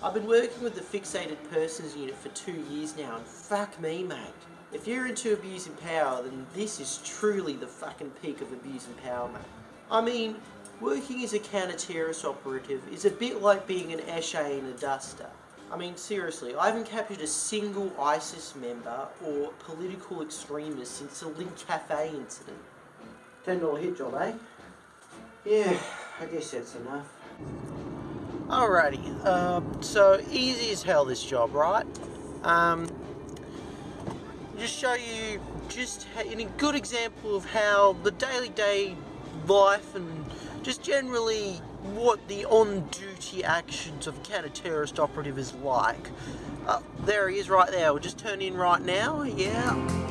I've been working with the Fixated Persons Unit for two years now, and fuck me, mate. If you're into abusing power, then this is truly the fucking peak of abusing power, mate. I mean, working as a counter-terrorist operative is a bit like being an Eshe in a duster. I mean, seriously, I haven't captured a single ISIS member or political extremist since the Lindt Cafe incident. $10 hit job, eh? Yeah, I guess that's enough. Alrighty, uh, so easy as hell this job, right? Um, just show you just in a good example of how the daily day life and just generally what the on-duty actions of a counter-terrorist operative is like. Uh, there he is right there, we'll just turn in right now, yeah.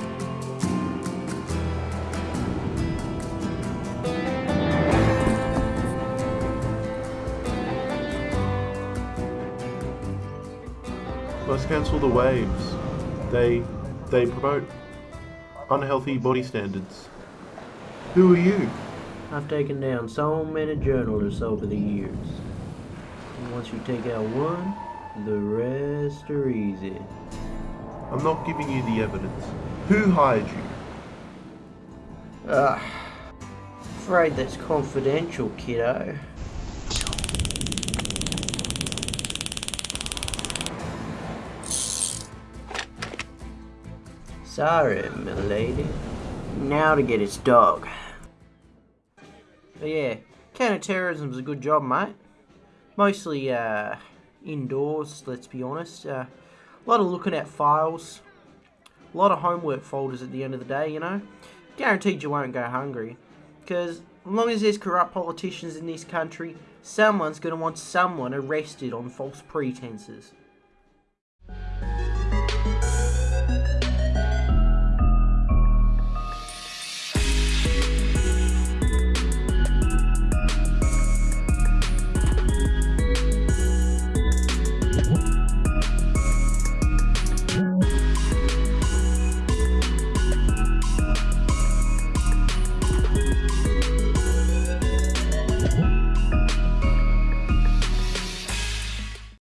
Let's cancel the waves. They they promote unhealthy body standards. Who are you? I've taken down so many journalists over the years. And once you take out one, the rest are easy. I'm not giving you the evidence. Who hired you? Ah, afraid that's confidential, kiddo. Sorry, milady. Now to get its dog. But yeah, counter-terrorism's a good job, mate. Mostly, uh, indoors, let's be honest. Uh, a lot of looking at files. A lot of homework folders at the end of the day, you know. Guaranteed you won't go hungry. Because as long as there's corrupt politicians in this country, someone's going to want someone arrested on false pretenses.